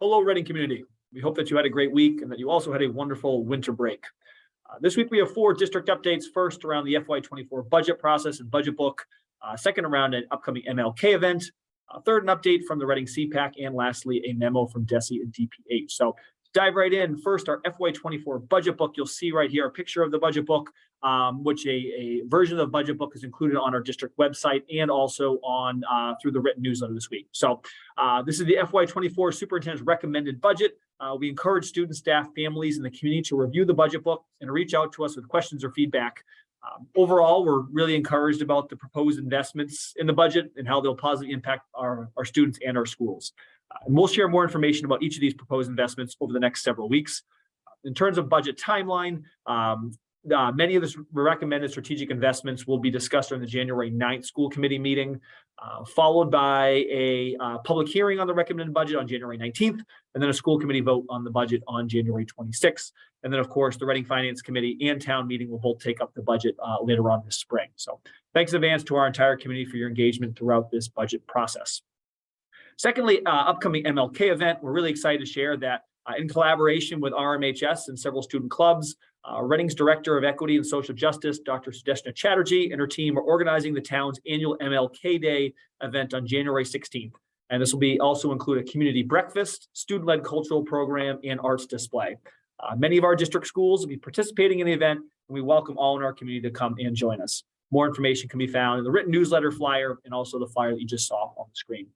Hello, Reading community. We hope that you had a great week and that you also had a wonderful winter break. Uh, this week, we have four district updates. First, around the FY24 budget process and budget book. Uh, second, around an upcoming MLK event. Uh, third, an update from the Reading CPAC. And lastly, a memo from DESE and DPH. So dive right in. First, our FY24 budget book. You'll see right here a picture of the budget book, um, which a, a version of the budget book is included on our district website and also on uh, through the written newsletter this week. So uh, this is the FY24 superintendent's recommended budget. Uh, we encourage students, staff, families, and the community to review the budget book and reach out to us with questions or feedback. Um, overall, we're really encouraged about the proposed investments in the budget and how they'll positively impact our, our students and our schools. Uh, and we'll share more information about each of these proposed investments over the next several weeks. In terms of budget timeline, um, uh, many of the recommended strategic investments will be discussed during the January 9th school committee meeting, uh, followed by a uh, public hearing on the recommended budget on January 19th, and then a school committee vote on the budget on January 26th. And then, of course, the Reading Finance Committee and town meeting will both take up the budget uh, later on this spring. So thanks in advance to our entire committee for your engagement throughout this budget process. Secondly, uh, upcoming MLK event, we're really excited to share that in collaboration with RMHS and several student clubs, uh, Reading's Director of Equity and Social Justice, Dr. Sudeshna Chatterjee and her team are organizing the town's annual MLK Day event on January 16th. And this will be also include a community breakfast, student-led cultural program, and arts display. Uh, many of our district schools will be participating in the event, and we welcome all in our community to come and join us. More information can be found in the written newsletter flyer and also the flyer that you just saw on the screen.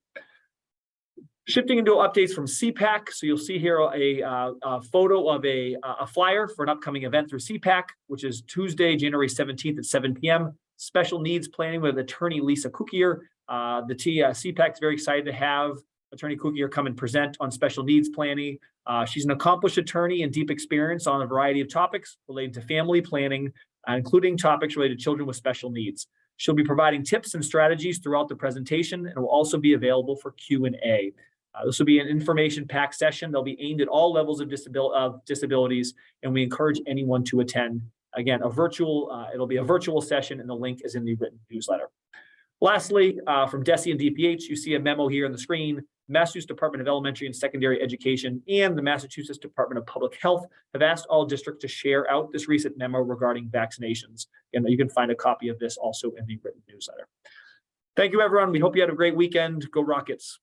Shifting into updates from CPAC. So you'll see here a, uh, a photo of a, a flyer for an upcoming event through CPAC, which is Tuesday, January 17th at 7 p.m. Special needs planning with attorney Lisa Cookier. Uh, the T, uh, CPAC is very excited to have attorney Cookier come and present on special needs planning. Uh, she's an accomplished attorney and deep experience on a variety of topics related to family planning, uh, including topics related to children with special needs. She'll be providing tips and strategies throughout the presentation and will also be available for Q&A. Uh, this will be an information packed session. They'll be aimed at all levels of, disabil of disabilities, and we encourage anyone to attend. Again, a virtual, uh, it'll be a virtual session, and the link is in the written newsletter. Lastly, uh, from DESE and DPH, you see a memo here on the screen. Massachusetts Department of Elementary and Secondary Education and the Massachusetts Department of Public Health have asked all districts to share out this recent memo regarding vaccinations. And you can find a copy of this also in the written newsletter. Thank you, everyone. We hope you had a great weekend. Go Rockets.